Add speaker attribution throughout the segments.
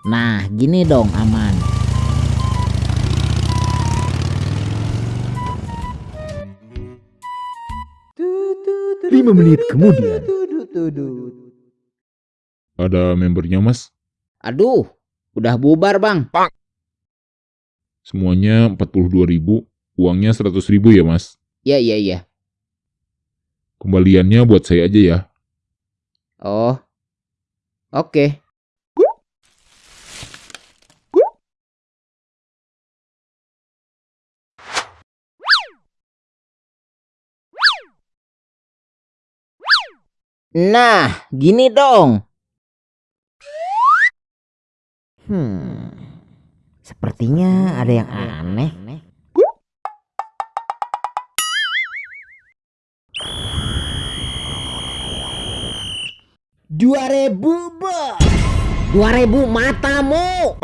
Speaker 1: Nah, gini dong aman.
Speaker 2: Lima menit kemudian.
Speaker 3: Ada membernya mas?
Speaker 1: Aduh, udah bubar bang.
Speaker 3: Semuanya 42 ribu, uangnya 100 ribu ya mas?
Speaker 1: Iya, iya, iya.
Speaker 3: Kembaliannya buat saya aja ya.
Speaker 1: Oh, oke. Nah, gini dong. Hmm, sepertinya ada yang aneh. Dua ribu. Dua ribu matamu.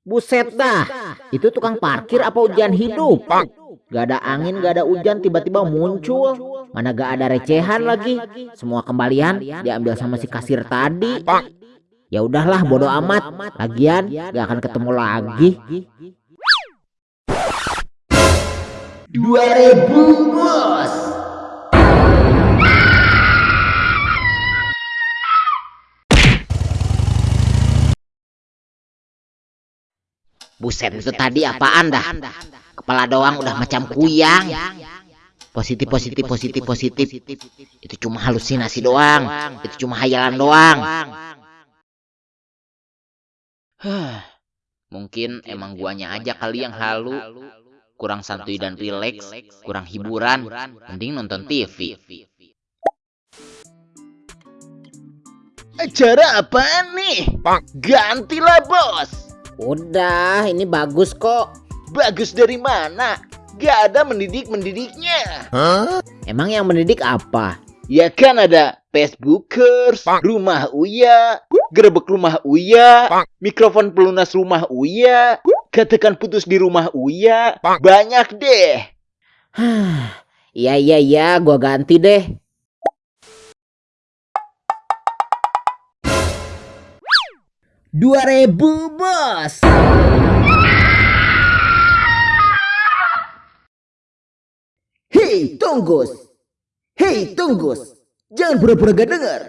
Speaker 1: Buset dah, itu tukang parkir apa ujian hidup? Gak ada angin, gak ada hujan, tiba-tiba muncul. Mana gak ada recehan lagi. Semua kembalian diambil sama si kasir tadi. Ya udahlah, bodo amat. Lagian gak akan ketemu lagi. Dua ribu bos. Buset itu tadi apaan dah? Kepala doang udah macam kuyang. Positif, positif, positif, positif. Itu cuma halusinasi doang. Itu cuma hayalan doang. Huh, Mungkin emang guanya aja kali yang halu. Kurang santuy dan rileks, kurang hiburan, mending nonton TV.
Speaker 4: Acara apa nih? Gantilah bos.
Speaker 1: Udah, ini bagus kok.
Speaker 4: Bagus dari mana? Gak ada mendidik-mendidiknya.
Speaker 1: Emang yang mendidik apa?
Speaker 4: Ya kan ada Facebookers, rumah Uya, gerebek rumah Uya, mikrofon pelunas rumah Uya, katakan putus di rumah Uya, banyak deh.
Speaker 1: Hah, Iya iya iya, gua ganti deh. Dua ribu bos.
Speaker 2: Hei, Tonggos. Hei, Tonggos. Jangan pura-pura gak dengar.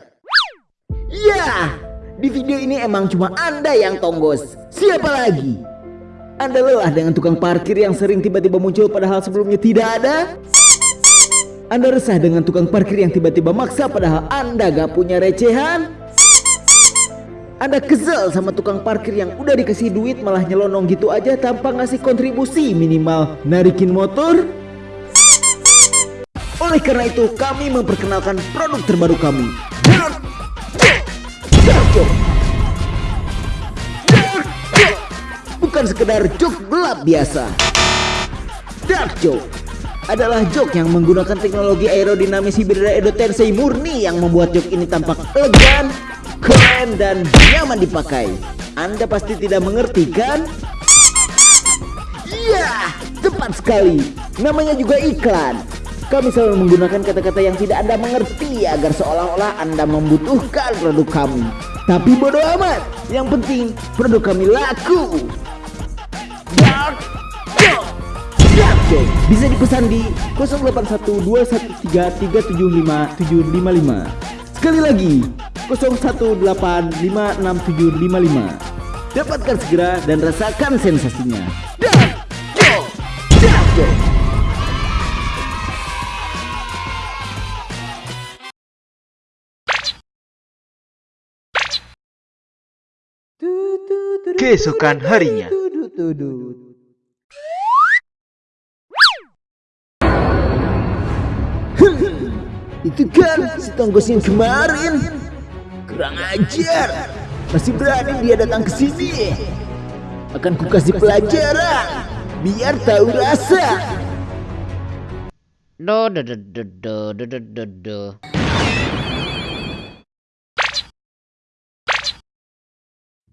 Speaker 2: Ya, di video ini emang cuma Anda yang tonggos. Siapa lagi? Anda lelah dengan tukang parkir yang sering tiba-tiba muncul padahal sebelumnya tidak ada? Anda resah dengan tukang parkir yang tiba-tiba maksa padahal Anda gak punya recehan? Anda kesel sama tukang parkir yang udah dikasih duit malah nyelonong gitu aja tanpa ngasih kontribusi minimal narikin motor? Oleh karena itu kami memperkenalkan produk terbaru kami. Bukan sekedar joke gelap biasa Dark Joke adalah joke yang menggunakan teknologi aerodinamis Hibridra Edo Tensei murni yang membuat joke ini tampak elegan, keren, dan nyaman dipakai. Anda pasti tidak mengerti kan? Iya, tepat sekali. Namanya juga iklan. Kami selalu menggunakan kata-kata yang tidak Anda mengerti agar seolah-olah Anda membutuhkan produk kami. Tapi bodoh amat. Yang penting produk kami laku. Bisa dipesan di 081213375755. Sekali lagi 01856755. Dapatkan segera dan rasakan sensasinya.
Speaker 4: Keesokan harinya.
Speaker 2: Itu kan si tonggos yang kemarin. Kurang ajar. Masih berani dia datang ke sini. Akan ku kasih pelajaran. Biar tahu rasa.
Speaker 1: Do do do do do do do do.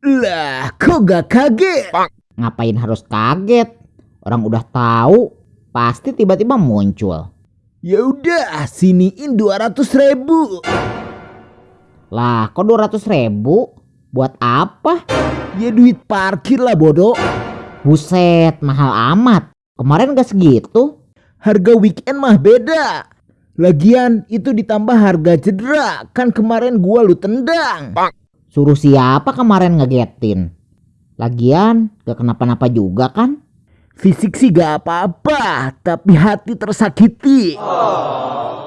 Speaker 2: Lah, kok gak kaget?
Speaker 1: Ngapain harus kaget? Orang udah tahu, pasti tiba-tiba muncul.
Speaker 2: Ya udah, siniin 200 ribu.
Speaker 1: Lah, kok 200 ribu? Buat apa?
Speaker 2: Ya duit parkir lah bodoh.
Speaker 1: Buset, mahal amat. Kemarin gak segitu.
Speaker 2: Harga weekend mah beda. Lagian itu ditambah harga cedera. Kan kemarin gua lu tendang.
Speaker 1: Suruh siapa kemarin ngegetin? Lagian gak kenapa-napa juga kan?
Speaker 2: Fisik sih gak apa-apa, tapi hati tersakiti. Ya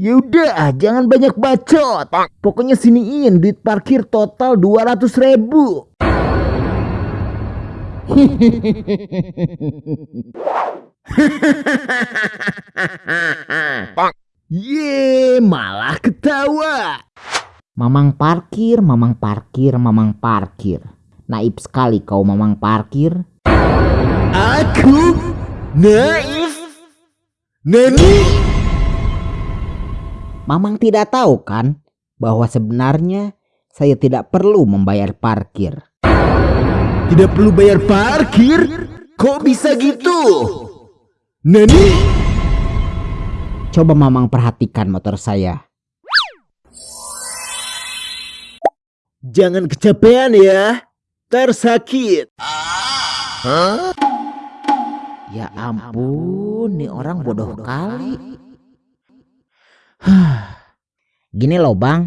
Speaker 2: udah, jangan banyak bacot. Pokoknya siniin duit parkir total 200 ribu. Ye, malah ketawa.
Speaker 1: Mamang parkir, mamang parkir, mamang parkir. Naib sekali kau mamang parkir.
Speaker 2: Aku naif. Nani?
Speaker 1: Mamang tidak tahu kan bahwa sebenarnya saya tidak perlu membayar parkir.
Speaker 2: Tidak perlu bayar parkir? Kok bisa gitu? Nani?
Speaker 1: Coba mamang perhatikan motor saya.
Speaker 2: Jangan kecapean ya. Tersakit.
Speaker 1: Ya ampun, nih orang bodoh kali. Gini loh bang,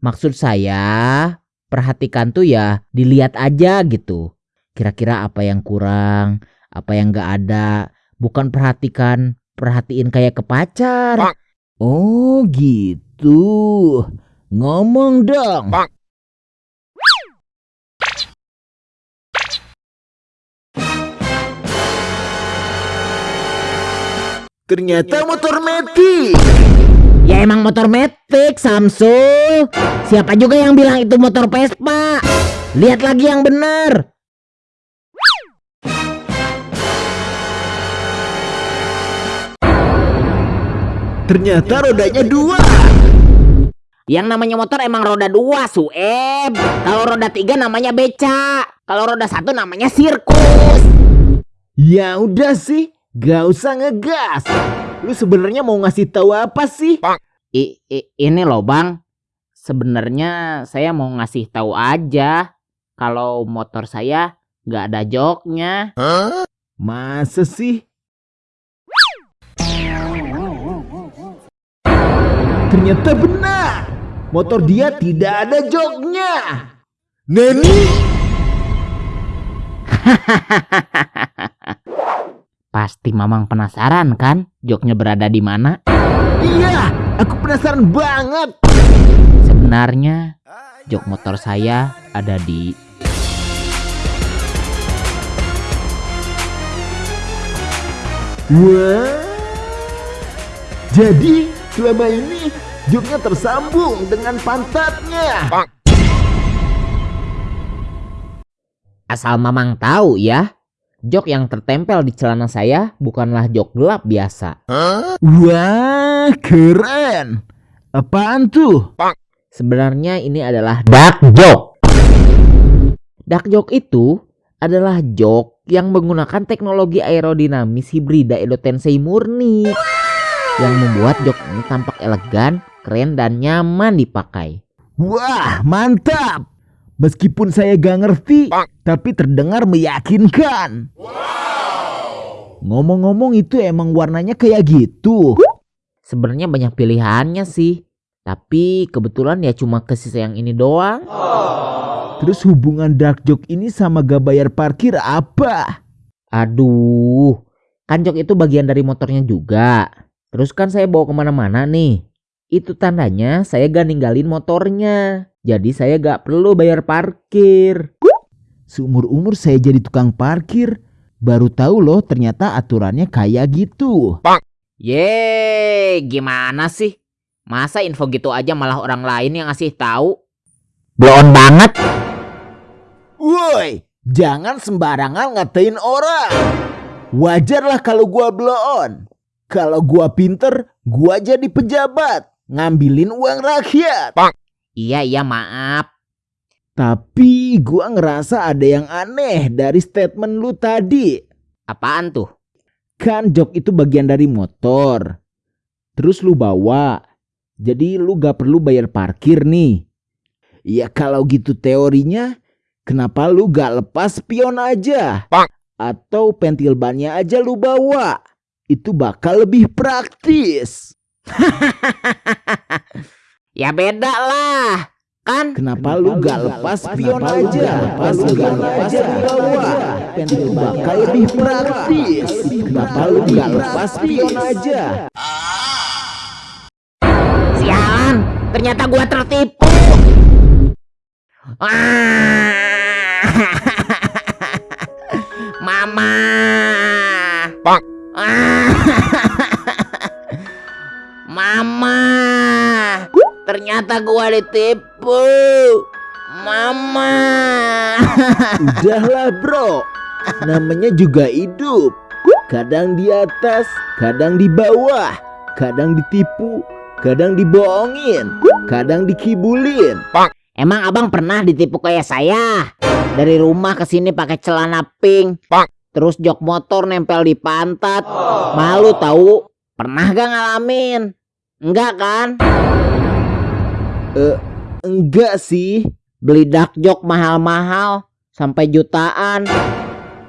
Speaker 1: maksud saya perhatikan tuh ya dilihat aja gitu. Kira-kira apa yang kurang, apa yang gak ada. Bukan perhatikan, perhatiin kayak ke pacar.
Speaker 2: Oh gitu. Ngomong dong. Ternyata motor metik.
Speaker 1: Ya emang motor metik Samsul. Siapa juga yang bilang itu motor Vespa? Lihat lagi yang benar.
Speaker 2: Ternyata rodanya dua.
Speaker 1: Yang namanya motor emang roda dua, Sueb. Kalau roda tiga namanya beca. Kalau roda satu namanya sirkus.
Speaker 2: Ya udah sih, gak usah ngegas. Lu sebenarnya mau ngasih tahu apa sih?
Speaker 1: I, i- ini loh bang, sebenarnya saya mau ngasih tahu aja kalau motor saya nggak ada joknya.
Speaker 2: Masa sih? Ternyata benar. Motor dia tidak ada joknya. Nani?
Speaker 1: Pasti mamang penasaran kan joknya berada di mana?
Speaker 2: Iya, aku penasaran banget.
Speaker 1: Sebenarnya jok motor saya ada di
Speaker 2: Wah. Jadi selama ini joknya tersambung dengan pantatnya.
Speaker 1: asal mamang tahu ya. Jok yang tertempel di celana saya bukanlah jok gelap biasa.
Speaker 2: Wah, keren. Apaan tuh?
Speaker 1: Sebenarnya ini adalah dark joke. Dark joke itu adalah jok yang menggunakan teknologi aerodinamis hibrida Edo Tensei murni yang membuat jok ini tampak elegan, keren dan nyaman dipakai.
Speaker 2: Wah, mantap. Meskipun saya gak ngerti, tapi terdengar meyakinkan. Ngomong-ngomong itu emang warnanya kayak gitu.
Speaker 1: Sebenarnya banyak pilihannya sih, tapi kebetulan ya cuma ke sisa yang ini doang.
Speaker 2: Terus hubungan dark joke ini sama gak bayar parkir apa?
Speaker 1: Aduh, kan jok itu bagian dari motornya juga. Terus kan saya bawa ke mana-mana nih. Itu tandanya saya gak ninggalin motornya. Jadi saya gak perlu bayar parkir.
Speaker 2: Seumur-umur saya jadi tukang parkir, baru tahu loh ternyata aturannya kayak gitu.
Speaker 1: Yeay, gimana sih? Masa info gitu aja malah orang lain yang ngasih tahu? Bloon banget.
Speaker 2: Woi, jangan sembarangan ngatain orang. Wajarlah kalau gua blow on. Kalau gua pinter, gua jadi pejabat. Ngambilin uang rakyat.
Speaker 1: Iya, iya maaf.
Speaker 2: Tapi gua ngerasa ada yang aneh dari statement lu tadi.
Speaker 1: Apaan tuh?
Speaker 2: Kan jok itu bagian dari motor. terus lu bawa. Jadi lu gak perlu bayar parkir nih. Ya kalau gitu teorinya, kenapa lu gak lepas spion aja? Atau pentil bannya aja lu bawa? Itu bakal lebih praktis.
Speaker 1: Ya beda lah. Kan
Speaker 2: Kenapa, lu gak lepas spion aja? Lepas lu gak lepas bawa. Pentil bakal lebih praktis. Kenapa lu gak lepas spion aja?
Speaker 1: sialan, ternyata gua tertipu. Ah. Mama. Ah. Ternyata gua ditipu. Mama.
Speaker 2: Udahlah bro, namanya juga hidup. Kadang di atas, kadang di bawah, kadang ditipu, kadang dibohongin, kadang dikibulin.
Speaker 1: Emang abang pernah ditipu kayak saya? Dari rumah ke sini pakai celana pink, terus jok motor nempel di pantat. Malu tahu? Pernah gak ngalamin? Enggak kan?
Speaker 2: Enggak sih,
Speaker 1: Beli dak jok mahal-mahal sampai jutaan.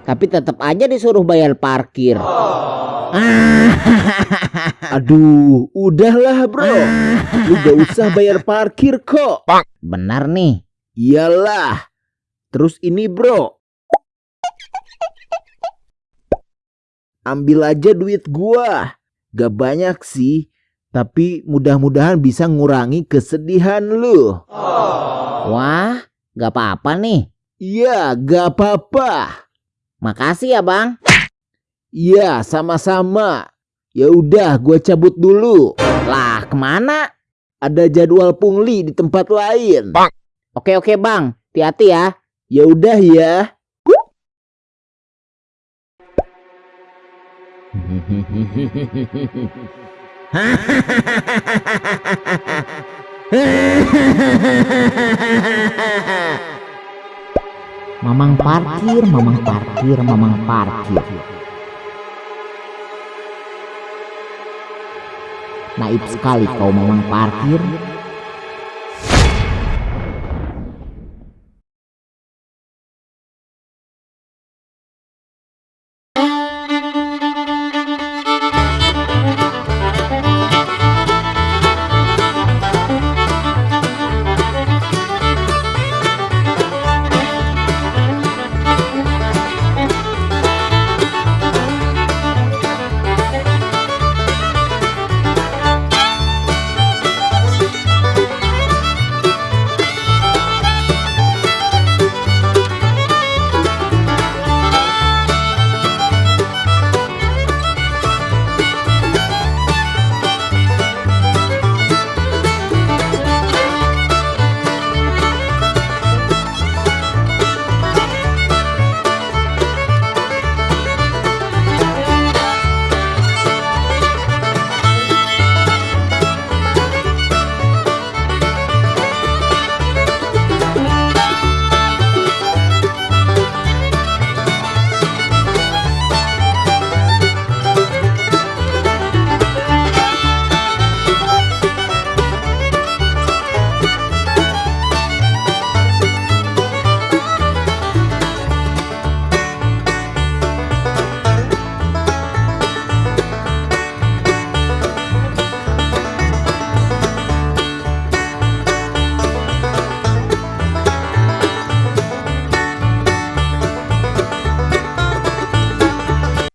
Speaker 1: Tapi tetap aja disuruh bayar parkir. Ah,
Speaker 2: aduh, udahlah bro. Lu gak usah bayar parkir kok.
Speaker 1: benar nih.
Speaker 2: Iyalah. Terus ini bro. Ambil aja duit gua. Gak banyak sih. Tapi mudah-mudahan bisa ngurangi kesedihan lu.
Speaker 1: Wah, gak apa-apa nih.
Speaker 2: Iya, gak apa-apa.
Speaker 1: Makasih ya bang.
Speaker 2: Iya, sama-sama. Ya udah, gua cabut dulu.
Speaker 1: Lah ke mana?
Speaker 2: Ada jadwal pungli di tempat lain.
Speaker 1: Oke oke bang, hati-hati ya.
Speaker 2: Ya udah ya.
Speaker 1: Mamang parkir, mamang parkir, mamang parkir. Naib sekali kau mamang parkir.